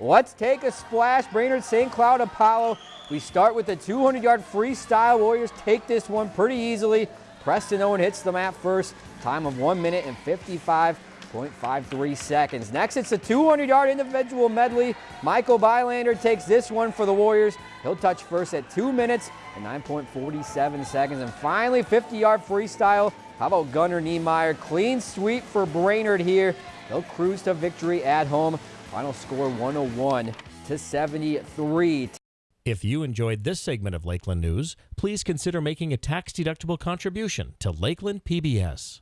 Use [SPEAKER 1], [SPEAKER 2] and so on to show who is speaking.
[SPEAKER 1] Let's take a splash. Brainerd St. Cloud Apollo. We start with the 200-yard freestyle. Warriors take this one pretty easily. Preston Owen hits the mat first. Time of 1 minute and 55.53 seconds. Next, it's a 200-yard individual medley. Michael Bylander takes this one for the Warriors. He'll touch first at 2 minutes and 9.47 seconds. And finally, 50-yard freestyle. How about Gunnar Niemeyer? Clean sweep for Brainerd here. They'll cruise to victory at home. Final score 101 to 73.
[SPEAKER 2] If you enjoyed this segment of Lakeland News, please consider making a tax-deductible contribution to Lakeland PBS.